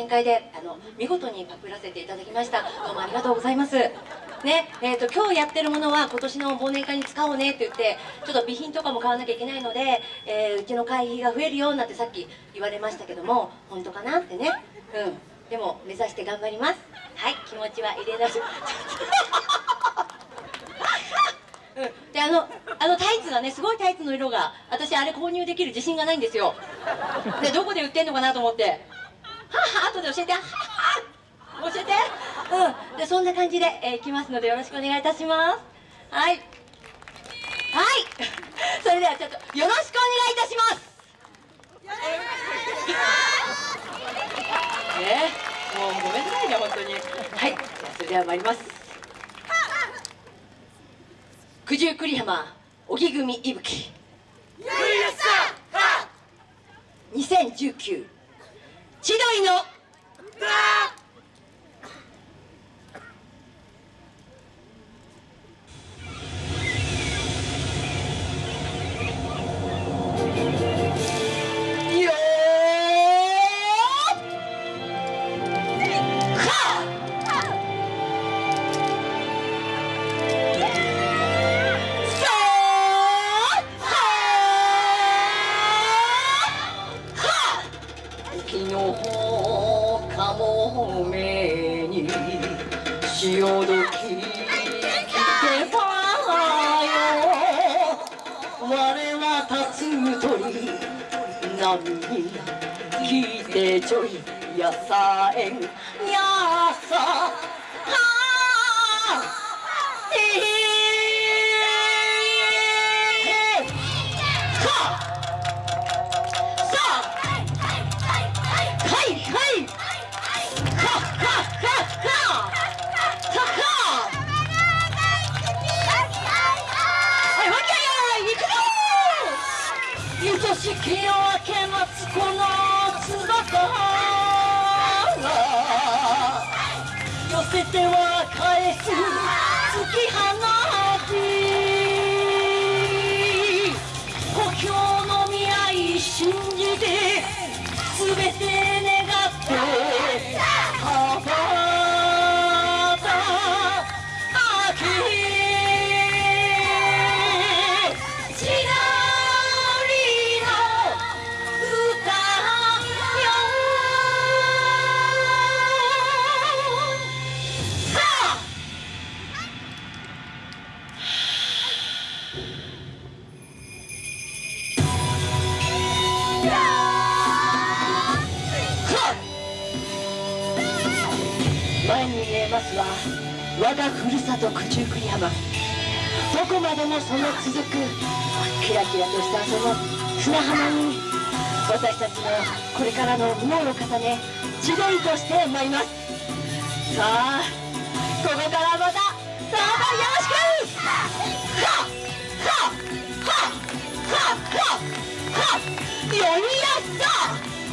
宴会であの見事にパクらせていただきました。どうもありがとうございます。ねえーと、今日やってるものは今年の忘年会に使おうねって言ってちょっと備品とかも買わなきゃいけないので、えー、うちの会費が増えるよなんてさっき言われましたけども本当かなってね。うん。でも目指して頑張ります。はい気持ちは入れなし。うん、であのあのタイツがねすごいタイツの色が私あれ購入できる自信がないんですよ。でどこで売ってんのかなと思って。はは後で教えて。はは教えて。うん。でそんな感じで、えー、いきますのでよろしくお願いいたします。はい。はい。それではちょっとよろしくお願いいたします。ね。もうごめんなさいね本当に。はい。じゃあそれでは参ります。九十九里浜荻組いぶき2019千鳥の昨日かもめに潮時来てたよ我は立つ鳥波に聞いてちょい。やさえんやさしき夜明け待つこの翼寄せては返す。に見えますは我がふるさと九十九里浜。どこまでもその続くキラキラとしたその砂浜に私たちのこれからの夢を重ね地鳥として参ります。さあここからまたどうぞよろしく！はっはっはっはっはっ。よいやっさ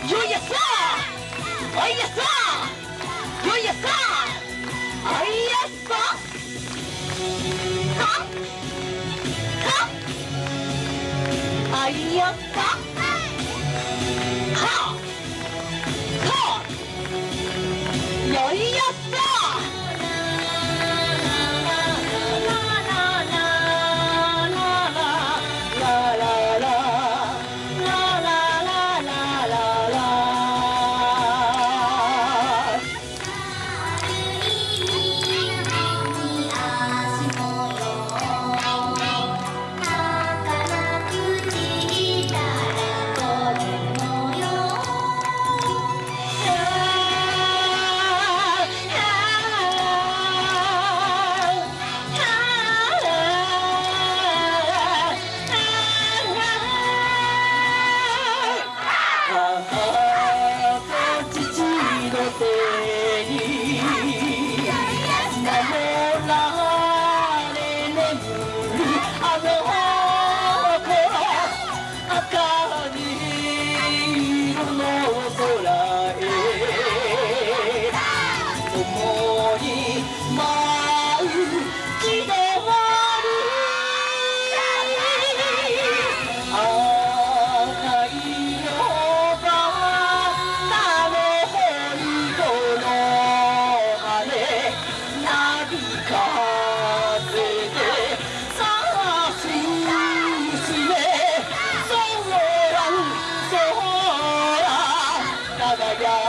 よいやっさおいやっさよりよっかははりっ yeah, yeah.